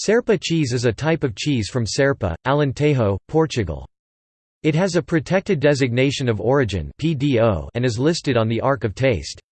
Serpa cheese is a type of cheese from Serpa, Alentejo, Portugal. It has a protected designation of origin and is listed on the Arc of Taste.